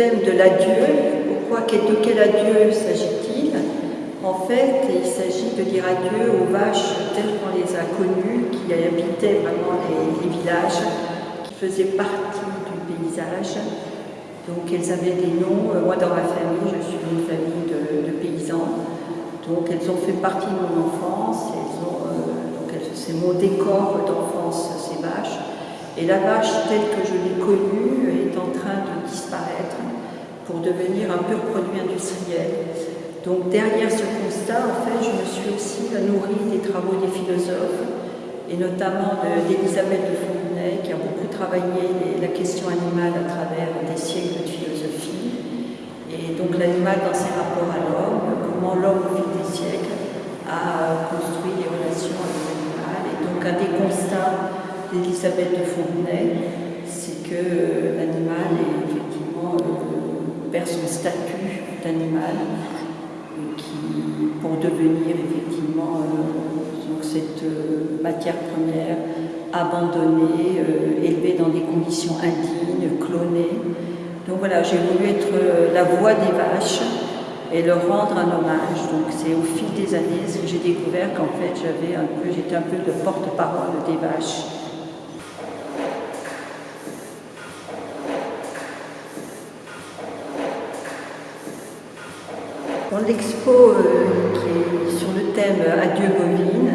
Thème de l'adieu, pourquoi, de quel adieu s'agit-il En fait, il s'agit de dire adieu aux vaches telles qu'on les a connues, qui habitaient vraiment les, villages, qui faisaient partie du paysage. Donc elles avaient des noms, euh, moi dans ma famille, je suis une famille de, paysans, donc elles ont fait partie de mon enfance, euh, c'est mon décor d'enfance, ces vaches. Et la vache telle que je l'ai connue est en train de disparaître pour devenir un pur produit industriel. Donc derrière ce constat, en fait, je me suis aussi nourrie des travaux des philosophes, et notamment d'Elisabeth de, Fontenay, qui a beaucoup travaillé la question animale à travers des siècles de philosophie. Et donc l'animal dans ses rapports à l'homme, comment l'homme au fil des siècles a construit des relations avec l'animal. Et donc un des constats d'Elisabeth de Fontenay, c'est que euh, l'animal effectivement euh, perd son statut d'animal qui, pour devenir effectivement euh, cette matière première abandonnée, élevée dans des conditions indignes, clonée. Donc voilà, j'ai voulu être la voix des vaches et leur rendre un hommage. Donc c'est au fil des années que j'ai découvert qu'en fait j'avais un peu, j'étais un peu le porte-parole des vaches. L'expo euh, qui est sur le thème Adieu bovine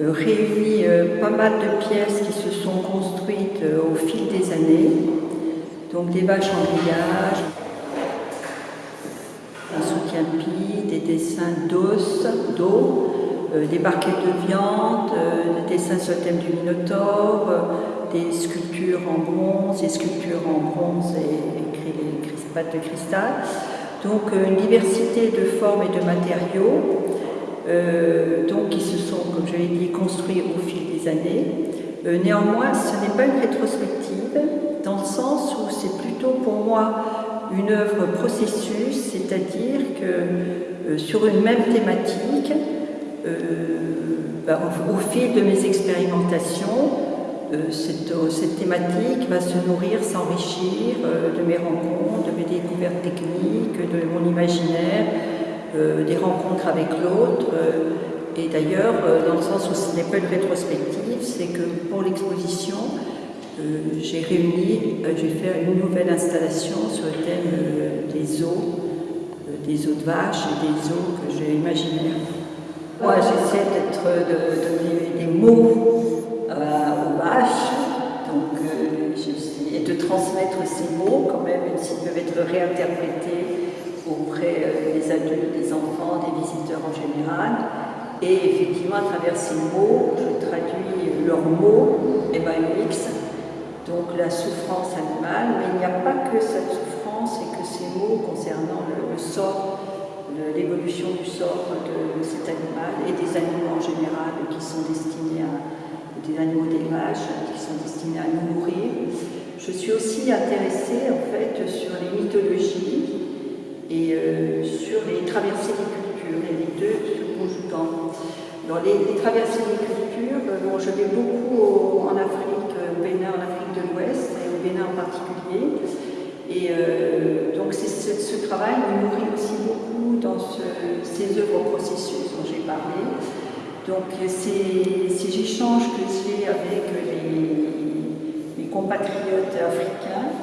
euh, réunit euh, pas mal de pièces qui se sont construites au fil des années. Donc des vaches en grillage, un soutien-pied, des dessins d'os, d'eau, des barquettes de viande, des dessins sur le thème du Minotaure, des sculptures en bronze, des sculptures en bronze et, et, de cristal. Donc euh, une diversité de formes et de matériaux euh, donc, qui se sont, comme je l'ai dit, construits au fil des années. Euh, néanmoins, ce n'est pas une rétrospective, dans le sens où c'est plutôt pour moi une œuvre processus, c'est-à-dire que sur une même thématique, ben, au fil de mes expérimentations, euh, cette, thématique va se nourrir, s'enrichir euh, de mes rencontres, de mes découvertes techniques, de mon imaginaire, euh, des rencontres avec l'autre. et d'ailleurs, dans le sens où ce n'est pas une rétrospective, c'est que pour l'exposition, j'ai réuni, j'ai fait une nouvelle installation sur le thème des eaux, des eaux de vache et des eaux que j'ai imaginées. Moi, j'essaie d'être, de des mots même s'ils peuvent être réinterprétés auprès euh, des adultes, des enfants, des visiteurs en général. Et effectivement, à travers ces mots, je traduis leurs mots, MAUX, donc la souffrance animale, mais il n'y a pas que cette souffrance et que ces mots concernant le, sort, l'évolution du sort de cet animal et des animaux en général qui sont destinés à, des animaux d'élevage qui sont destinés à nous nourrir. Je suis aussi intéressée en fait sur les mythologies et euh, sur les traversées des cultures, et les deux se conjuguant. Dans les, traversées des cultures, euh, bon, je vais beaucoup en Afrique, au Bénin, en Afrique de l'Ouest, et au Bénin en particulier. Et euh, donc ce, travail me nourrit aussi beaucoup dans ces œuvres processus dont j'ai parlé. Donc ces, ces échanges que j'ai avec les, compatriotes africains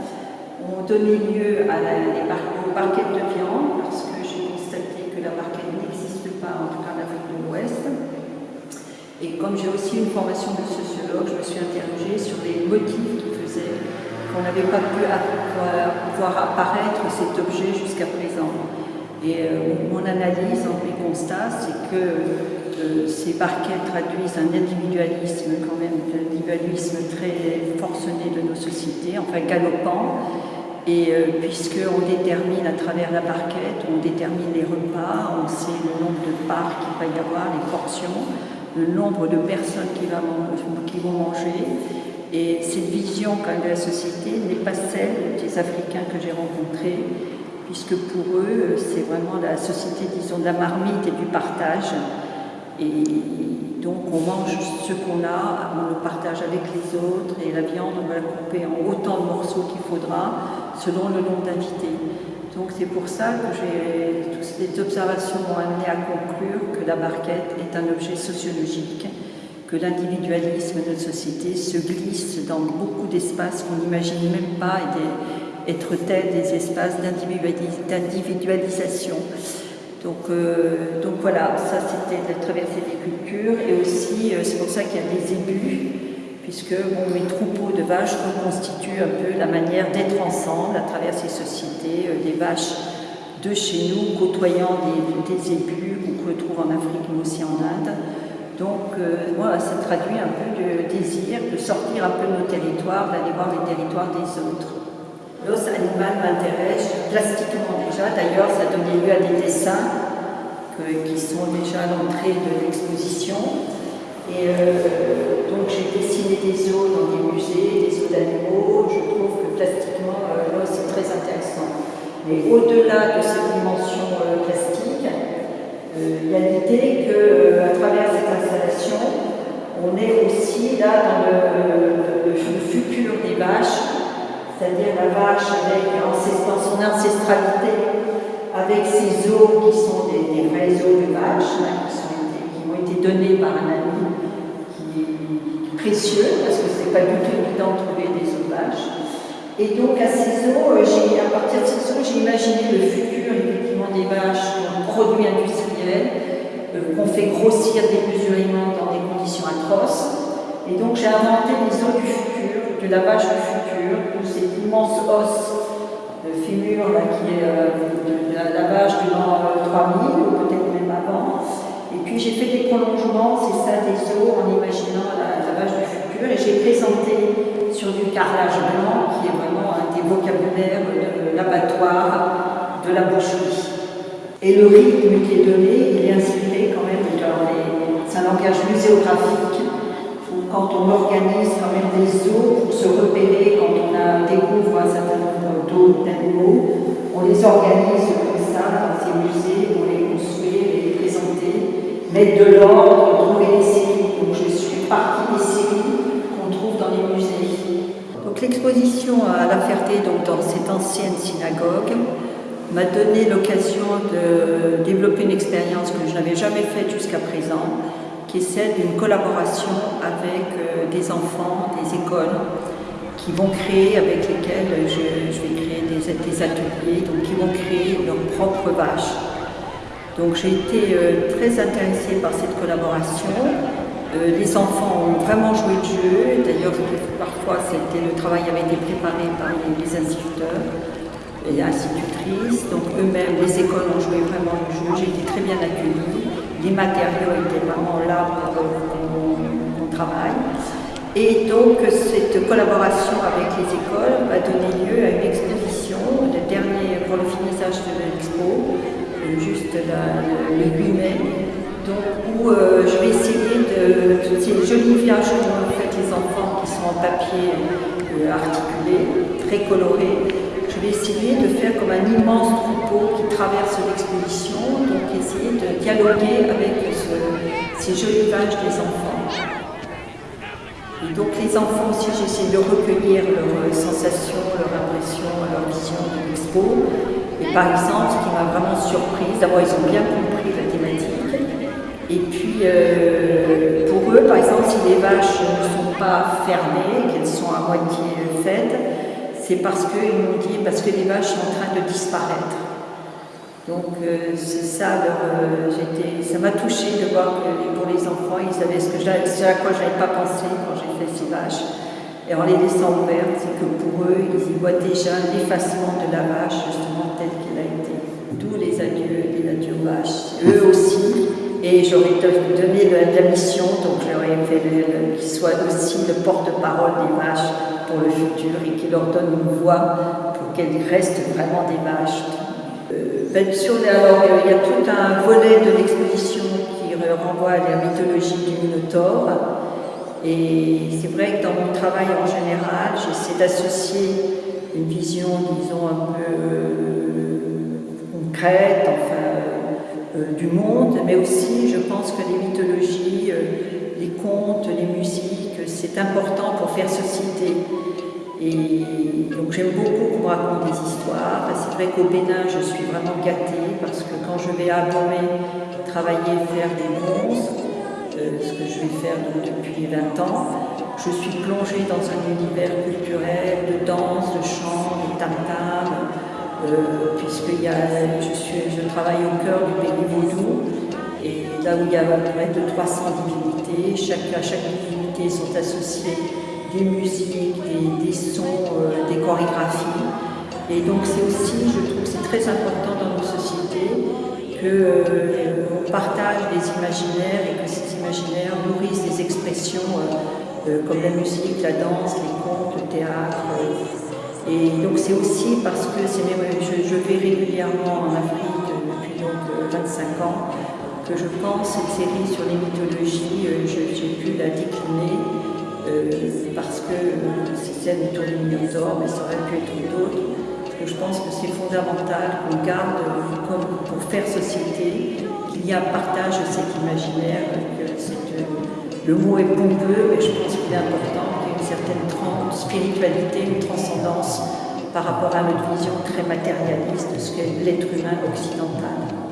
ont donné lieu à la, aux barquettes de viande, parce que j'ai constaté que la barquette n'existe pas, en tout cas en Afrique de l'Ouest. Et comme j'ai aussi une formation de sociologue, je me suis interrogée sur les motifs qui faisaient qu'on n'avait pas pu voir apparaître cet objet jusqu'à présent. Et euh, mon analyse, mes constats, c'est que ces barquettes traduisent un individualisme quand même, un individualisme très forcené de nos sociétés, enfin galopant, et euh, puisqu'on détermine à travers la barquette, on détermine les repas, on sait le nombre de parts qu'il va y avoir, les portions, le nombre de personnes qui, qui vont manger, et cette vision quand même de la société n'est pas celle des Africains que j'ai rencontrés, puisque pour eux, c'est vraiment la société, disons, de la marmite et du partage, et donc on mange ce qu'on a, on le partage avec les autres et la viande on va la couper en autant de morceaux qu'il faudra selon le nombre d'invités. Donc c'est pour ça que toutes ces observations m'ont amené à conclure que la barquette est un objet sociologique, que l'individualisme de notre société se glisse dans beaucoup d'espaces qu'on n'imagine même pas être tels des espaces d'individualisation. Donc, euh, donc voilà, ça c'était la traversée des cultures et aussi euh, c'est pour ça qu'il y a des ébus, puisque bon, mes troupeaux de vaches reconstituent un peu la manière d'être ensemble à travers ces sociétés, euh, des vaches de chez nous côtoyant des, des ébus qu'on retrouve en Afrique mais aussi en Inde. Donc voilà, ça traduit un peu de désir de sortir un peu de nos territoires, d'aller voir les territoires des autres. L'os animal m'intéresse plastiquement déjà, d'ailleurs ça donné lieu à des dessins qui sont déjà à l'entrée de l'exposition. Et euh, donc j'ai dessiné des os dans des musées, des os d'animaux, je trouve que plastiquement euh, l'os est très intéressant. Mais au-delà de cette dimension euh, plastique, il y a l'idée qu'à travers cette installation, on est aussi là dans le futur des vaches c'est-à-dire la vache avec son ancestralité, avec ses os qui sont des, vrais os de vache, qui, ont été donnés par un ami qui est précieux, parce que ce n'est pas du tout évident de trouver des os de vache. Et donc à ces os, euh, à partir de ces os, j'ai imaginé le futur des vaches un produit industriel, euh, qu'on fait grossir démesurément dans des conditions atroces. Et donc j'ai inventé les os du futur, de la vache du futur, immense os de fémur là, qui est euh, de, la, de l'an 3000 euh, ou peut-être même avant. Et puis j'ai fait des prolongements, c'est ça des os en imaginant la, vache du futur et j'ai présenté sur du carrelage blanc qui est vraiment un des vocabulaires de l'abattoir, de la boucherie. Et le rythme qui est donné, il est inspiré quand même. C'est un langage muséographique quand on organise quand même des de trouver des séries. Donc je suis partie des séries qu'on trouve dans les musées. Donc l'exposition à La Ferté, donc dans cette ancienne synagogue, m'a donné l'occasion de développer une expérience que je n'avais jamais faite jusqu'à présent, qui est celle d'une collaboration avec euh, des enfants, des écoles, qui vont créer, avec lesquels je, vais créer des, ateliers, donc qui vont créer leurs propres vaches. Donc j'ai été euh, très intéressée par cette collaboration. Euh, les enfants ont vraiment joué le jeu, d'ailleurs parfois le travail avait été préparé par les, instituteurs et institutrices, donc eux-mêmes, les écoles ont joué vraiment le jeu, j'ai été très bien accueillie. Les matériaux étaient vraiment là pour qu'on travaille. Et donc cette collaboration avec les écoles va donner lieu à une exposition, le dernier pour le finissage de l'expo, juste le 8 mai, donc, où euh, je vais essayer de toutes ces jolies viages qu'ont fait les enfants qui sont en papier euh, articulé, très coloré, je vais essayer de faire comme un immense troupeau qui traverse l'exposition, donc essayer de dialoguer avec ces jolies vaches des enfants. Et donc les enfants aussi, j'essaie de recueillir leurs sensations, leurs impressions, leur vision de l'expo. Par exemple, ce qui m'a vraiment surprise, d'abord ils ont bien compris la thématique. Et puis euh, pour eux, par exemple, si les vaches ne sont pas fermées, qu'elles sont à moitié faites, c'est parce qu'ils m'ont dit, parce que les vaches sont en train de disparaître. Donc euh, c'est ça, euh, ça m'a touché de voir que pour les enfants, ils savaient ce, ce à quoi je n'avais pas pensé quand j'ai fait ces vaches. Et en les laissant ouvertes, c'est que pour eux, ils y voient déjà l'effacement de la vache, justement telle qu'elle a été. D'où les adieux, les adieux vaches. Eux aussi, et j'aurais donné la, mission, donc j'aurais fait qu'ils soient aussi le porte-parole des vaches pour le futur et qui leur donne une voix pour qu'elles restent vraiment des vaches. Euh, ben, alors, il y a tout un volet de l'exposition qui renvoie à la mythologie du Minotaure. Et c'est vrai que dans mon travail en général, j'essaie d'associer une vision, disons, un peu euh, concrète, enfin, euh, du monde, mais aussi, je pense que les mythologies les contes, les musiques, c'est important pour faire société. Et donc j'aime beaucoup qu'on raconte des histoires. C'est vrai qu'au Bénin, je suis vraiment gâtée parce que quand je vais à Bomé travailler, faire des euh, ce que je vais faire depuis 20 ans, je suis plongée dans un univers culturel de danse, de chant, de tam-tam, euh, puisque je, travaille au cœur du pays vaudou, et là où il y a près de 300 divinités, à chaque divinité sont associées des musiques, des, sons, euh, des chorégraphies. Et donc c'est aussi, je trouve c'est très important dans nos sociétés qu'on euh, partage des imaginaires et que nourrissent des expressions comme la musique, la danse, les contes, le théâtre, et donc c'est aussi parce que je, je, vais régulièrement en Afrique depuis donc 25 euh, ans que je pense cette série sur les mythologies, euh, j'ai pu la décliner euh, parce que c'est celle du tour du mais ça aurait pu être d'autres. je pense que c'est fondamental qu'on garde comme pour faire société, qu'il y a partage de cet imaginaire, le mot est pompeux, mais je pense qu'il est important certaine spiritualité, une transcendance par rapport à notre vision très matérialiste de ce qu'est l'être humain occidental.